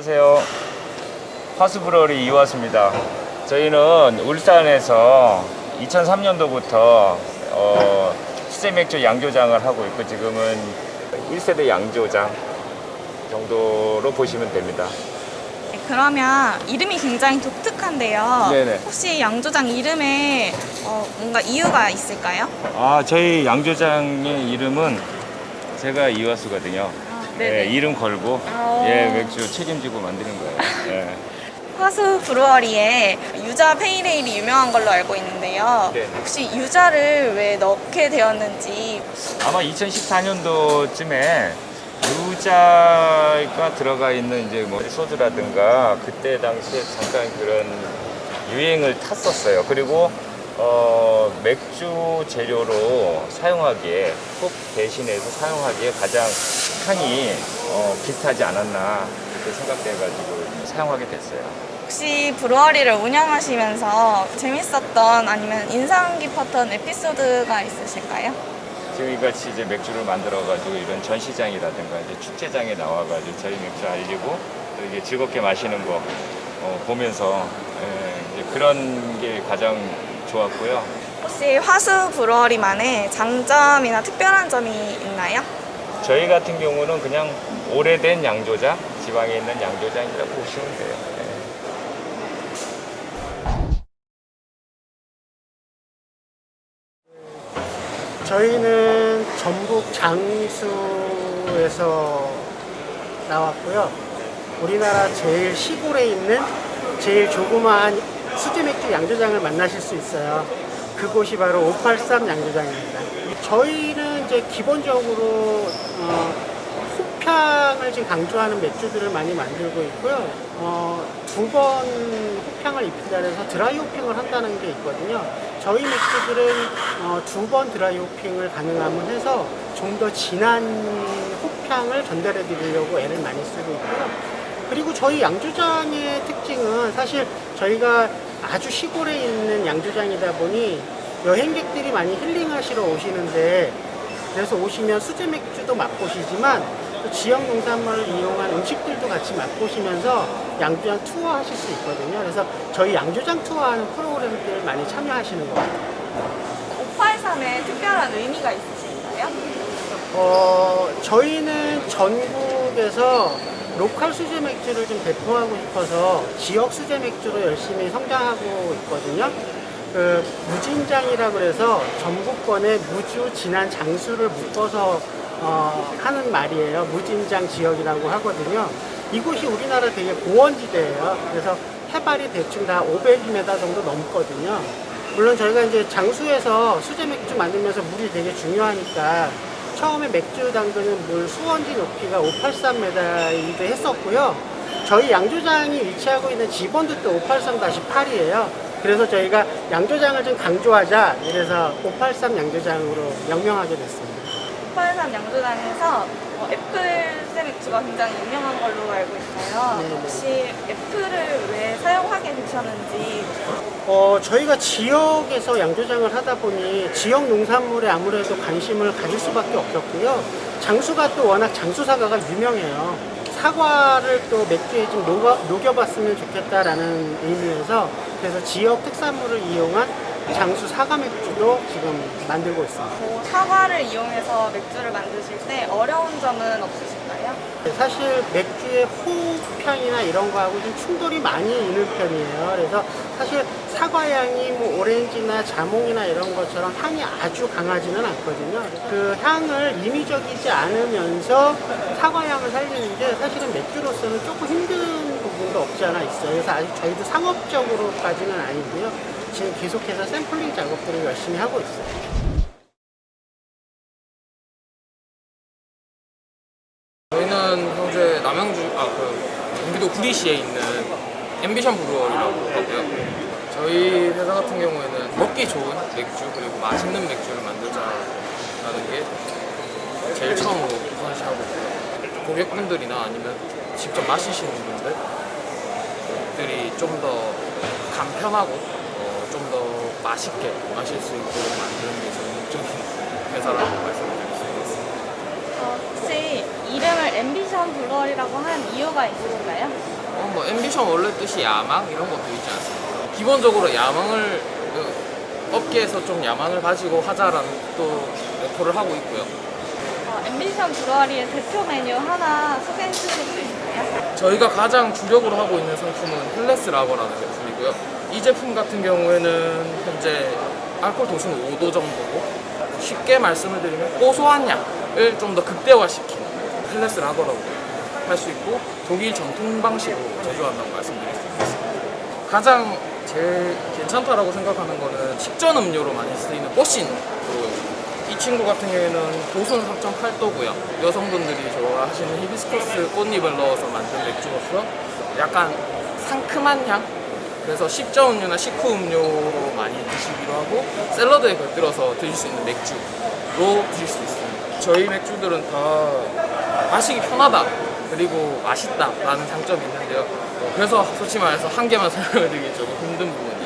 안녕하세요. 화수브러리 이화수입니다. 저희는 울산에서 2003년도부터 어, 수제맥주 양조장을 하고 있고 지금은 1세대 양조장 정도로 보시면 됩니다. 네, 그러면 이름이 굉장히 독특한데요. 네네. 혹시 양조장 이름에 어, 뭔가 이유가 있을까요? 아 저희 양조장의 이름은 제가 이화수거든요. 아, 네. 이름 걸고 아. 예 맥주 책임지고 만드는 거예요. 예. 화수 브루어리에 유자 페이레일이 유명한 걸로 알고 있는데요. 네. 혹시 유자를 왜 넣게 되었는지 아마 2014년도쯤에 유자가 들어가 있는 이제 뭐 소주라든가 그때 당시에 잠깐 그런 유행을 탔었어요. 그리고 어, 맥주 재료로 사용하기에 콕 대신해서 사용하기에 가장 향이 어, 비슷하지 않았나 그렇게 생각돼가지고 사용하게 됐어요. 혹시 브루어리를 운영하시면서 재밌었던 아니면 인상 깊었던 에피소드가 있으실까요? 지금 이같이 이제 맥주를 만들어가지고 이런 전시장이라든가 이제 축제장에 나와가지고 저희 맥주 알리고 또 이게 즐겁게 마시는 거 어, 보면서 예, 그런 게 가장 좋았고요. 혹시 화수 브루어리만의 장점이나 특별한 점이 있나요? 저희 같은 경우는 그냥 오래된 양조장, 지방에 있는 양조장이라고 보시면 돼요. 예. 저희는 전북 장수에서 나왔고요. 우리나라 제일 시골에 있는 제일 조그마한 수제 맥주 양조장을 만나실 수 있어요. 그곳이 바로 583 양조장입니다. 저희는 이제 기본적으로 어, 호평을 지금 강조하는 맥주들을 많이 만들고 있고요. 어, 두번 호평을 입힌다 해서 드라이 호핑을 한다는 게 있거든요. 저희 맥주들은 어, 두 번 드라이 호핑을 가능하면 해서 좀 더 진한 호평을 전달해 드리려고 애를 많이 쓰고 있고요. 그리고 저희 양조장의 특징은 사실 저희가 아주 시골에 있는 양조장이다 보니 여행객들이 많이 힐링하시러 오시는데 그래서 오시면 수제 맥주도 맛보시지만 또 지역 농산물을 이용한 음식들도 같이 맛보시면서 양조장 투어 하실 수 있거든요. 그래서 저희 양조장 투어하는 프로그램들 많이 참여하시는 것 같아요. 583에 특별한 의미가 있으신가요? 어, 저희는 전국에서 로컬 수제 맥주를 좀 배포하고 싶어서 지역 수제 맥주로 열심히 성장하고 있거든요. 그 무진장이라 그래서 전국권에 무주, 진한, 장수를 묶어서 어, 하는 말이에요. 무진장 지역이라고 하거든요. 이곳이 우리나라 되게 고원지대예요. 그래서 해발이 대충 다 500m 정도 넘거든요. 물론 저희가 이제 장수에서 수제 맥주 만들면서 물이 되게 중요하니까 처음에 맥주 담그는 물 수원지 높이가 583m이기도 했었고요. 저희 양조장이 위치하고 있는 지번도 또 583-8이에요. 그래서 저희가 양조장을 좀 강조하자 이래서 583 양조장으로 명명하게 됐습니다. 583 양조장에서 어, 애플 맥주가 굉장히 유명한 걸로 알고 있어요. 네네. 혹시 애플을 왜 사용하게 되셨는지 어, 저희가 지역에서 양조장을 하다 보니 지역 농산물에 아무래도 관심을 가질 수밖에 없었고요. 장수가 또 워낙 장수 사과가 유명해요. 사과를 또 맥주에 좀 녹여, 녹여봤으면 좋겠다라는 의미에서 그래서 지역 특산물을 이용한 장수 사과 맥주도 지금 만들고 있습니다. 뭐 사과를 이용해서 맥주를 만드실 때 어려운 점은 없으실까요? 사실 맥주의 호흡향이나 이런 거하고 좀 충돌이 많이 있는 편이에요. 그래서 사실 사과향이 뭐 오렌지나 자몽이나 이런 것처럼 향이 아주 강하지는 않거든요. 그 향을 임의적이지 않으면서 사과향을 살리는 게 사실은 맥주로서는 조금 힘든 부분도 없지 않아 있어요. 그래서 아직 저희도 상업적으로까지는 아니고요. 지금 계속해서 샘플링 작업들을 열심히 하고 있어요. 저희는 현재 남양주 아 그 경기도 구리시에 있는 앰비션 브루어리라고 하고요. 저희 회사 같은 경우에는 먹기 좋은 맥주 그리고 맛있는 맥주를 만들자라는 게 제일 처음으로 우선시하고 있고요. 고객분들이나 아니면 직접 마시시는 분들이 좀 더 간편하고 어, 좀 더 맛있게 마실 수 있도록 만드는 게 저희 목적인 회사라고 말씀드릴 수 있겠습니다. 어, 혹시 이름을 앰비션 브루어리라고 한 이유가 있으신가요? 어, 뭐 ambition 원래 뜻이 야망 이런 것도 있지 않습니까? 기본적으로 야망을 그, 업계에서 좀 야망을 가지고 하자라는 또 목표를 하고 있고요. 어, 앰비션 브루어리의 대표 메뉴 하나 소개해 주실 수 있나요? 저희가 가장 주력으로 하고 있는 상품은 Helles 라거라는 제품이고요. 이 제품 같은 경우에는 현재 알코올 도수는 5도 정도고 쉽게 말씀을 드리면 고소한 향을 좀 더 극대화시킨 Helles 라거라고 할수 있고 독일 전통 방식으로 제조한다고 있습니다. 가장 제일 괜찮다라고 생각하는 거는 식전 음료로 많이 쓰이는 뽀신 브로입니다. 이 친구 같은 경우에는 도수는 3.8도고요. 여성분들이 좋아하시는 히비스커스 꽃잎을 넣어서 만든 맥주로서 약간 상큼한 향? 그래서 식전 음료나 식후 음료로 많이 드시기도 하고 샐러드에 곁들여서 드실 수 있는 맥주로 드실 수 있습니다. 저희 맥주들은 다 마시기 편하다 그리고 맛있다 라는 장점이 있는데요. 어, 그래서 솔직히 말해서 한 개만 설명을 드리기 조금 힘든 부분이